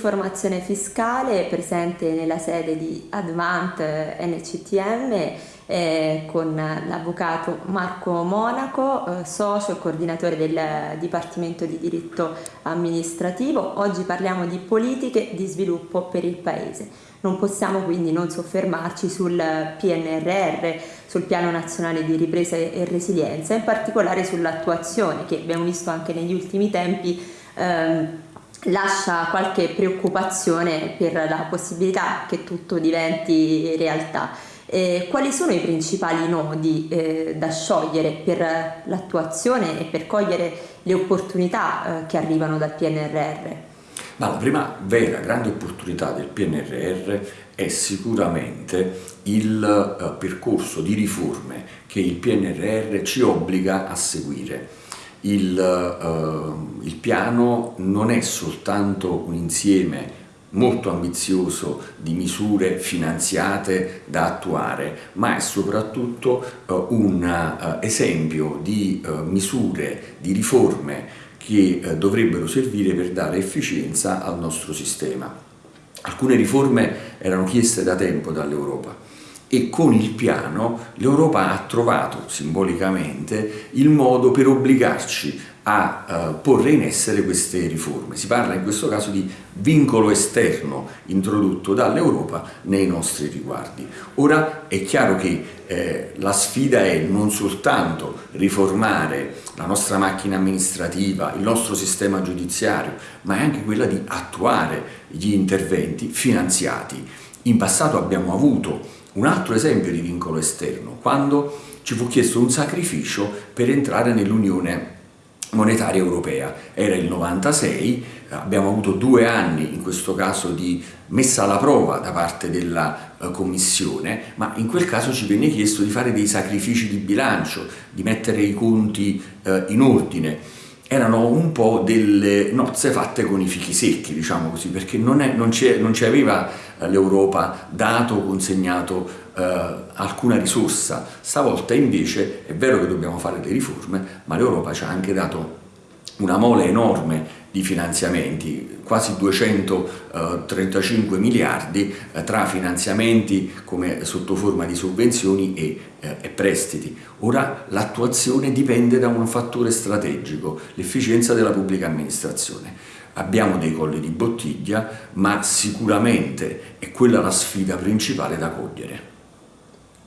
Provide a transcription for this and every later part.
informazione fiscale presente nella sede di Advant NCTM eh, con l'avvocato Marco Monaco, eh, socio e coordinatore del Dipartimento di Diritto Amministrativo. Oggi parliamo di politiche di sviluppo per il Paese. Non possiamo quindi non soffermarci sul PNRR, sul Piano Nazionale di Ripresa e Resilienza, in particolare sull'attuazione che abbiamo visto anche negli ultimi tempi ehm, lascia qualche preoccupazione per la possibilità che tutto diventi realtà. Eh, quali sono i principali nodi eh, da sciogliere per l'attuazione e per cogliere le opportunità eh, che arrivano dal PNRR? Ma la prima vera grande opportunità del PNRR è sicuramente il eh, percorso di riforme che il PNRR ci obbliga a seguire il, uh, il piano non è soltanto un insieme molto ambizioso di misure finanziate da attuare, ma è soprattutto uh, un uh, esempio di uh, misure, di riforme che dovrebbero servire per dare efficienza al nostro sistema. Alcune riforme erano chieste da tempo dall'Europa, e con il piano l'Europa ha trovato simbolicamente il modo per obbligarci a uh, porre in essere queste riforme. Si parla in questo caso di vincolo esterno introdotto dall'Europa nei nostri riguardi. Ora è chiaro che eh, la sfida è non soltanto riformare la nostra macchina amministrativa, il nostro sistema giudiziario, ma è anche quella di attuare gli interventi finanziati. In passato abbiamo avuto un altro esempio di vincolo esterno, quando ci fu chiesto un sacrificio per entrare nell'Unione monetaria europea. Era il 96, abbiamo avuto due anni in questo caso di messa alla prova da parte della uh, Commissione, ma in quel caso ci venne chiesto di fare dei sacrifici di bilancio, di mettere i conti uh, in ordine erano un po' delle nozze fatte con i fichi secchi, diciamo così, perché non, ci aveva eh, l'Europa dato o consegnato eh, alcuna risorsa. Stavolta invece è vero che dobbiamo fare le riforme, ma l'Europa ci ha anche una mole enorme di finanziamenti, quasi 235 miliardi eh, tra finanziamenti come sotto forma di sovvenzioni e, eh, e prestiti. Ora l'attuazione dipende da un fattore strategico, l'efficienza della pubblica amministrazione. Abbiamo dei colli di bottiglia, ma sicuramente è quella la sfida principale da cogliere.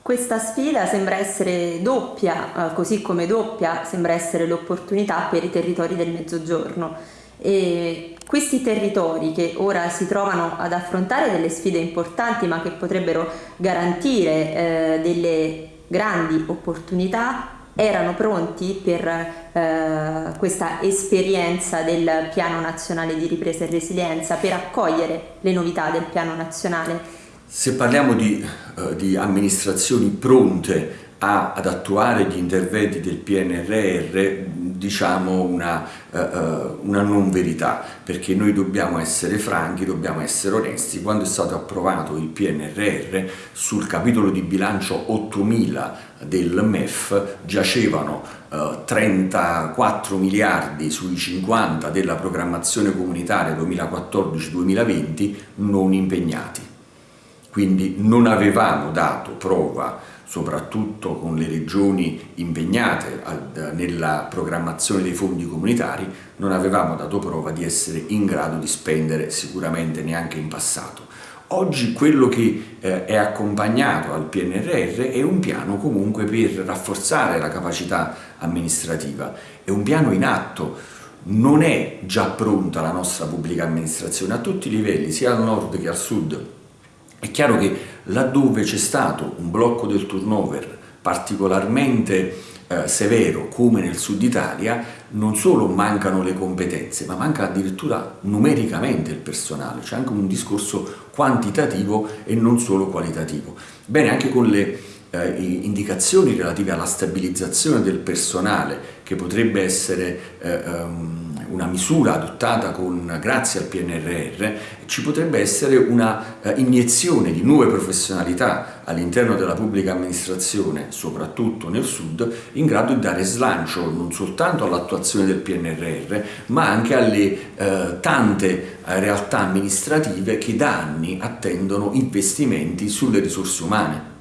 Questa sfida sembra essere doppia, eh, così come doppia sembra essere l'opportunità per i territori del Mezzogiorno. E questi territori che ora si trovano ad affrontare delle sfide importanti ma che potrebbero garantire eh, delle grandi opportunità erano pronti per eh, questa esperienza del piano nazionale di ripresa e resilienza per accogliere le novità del piano nazionale? Se parliamo di, uh, di amministrazioni pronte a, ad attuare gli interventi del PNRR diciamo una, uh, una, non verità, perché noi dobbiamo essere franchi, dobbiamo essere onesti. Quando è stato approvato il PNRR, sul capitolo di bilancio 8000 del MEF giacevano uh, 34 miliardi sui 50 della programmazione comunitaria 2014-2020 non impegnati. Quindi non avevamo dato prova soprattutto con le regioni impegnate nella programmazione dei fondi comunitari, non avevamo dato prova di essere in grado di spendere sicuramente neanche in passato. Oggi quello che eh, è accompagnato al PNRR è un piano comunque per rafforzare la capacità amministrativa, è un piano in atto, non è già pronta la nostra pubblica amministrazione a tutti i livelli, sia al nord che al sud, è chiaro che laddove c'è stato un blocco del turnover particolarmente eh, severo come nel sud Italia, non solo mancano le competenze, ma manca addirittura numericamente il personale, c'è anche un discorso quantitativo e non solo qualitativo. Bene, anche con le eh, indicazioni relative alla stabilizzazione del personale, che potrebbe essere eh, um, una misura adottata con, grazie al PNRR, ci potrebbe essere una eh, iniezione di nuove professionalità all'interno della pubblica amministrazione, soprattutto nel sud, in grado di dare slancio non soltanto all'attuazione del PNRR, ma anche alle eh, tante eh, realtà amministrative che da anni attendono investimenti sulle risorse umane.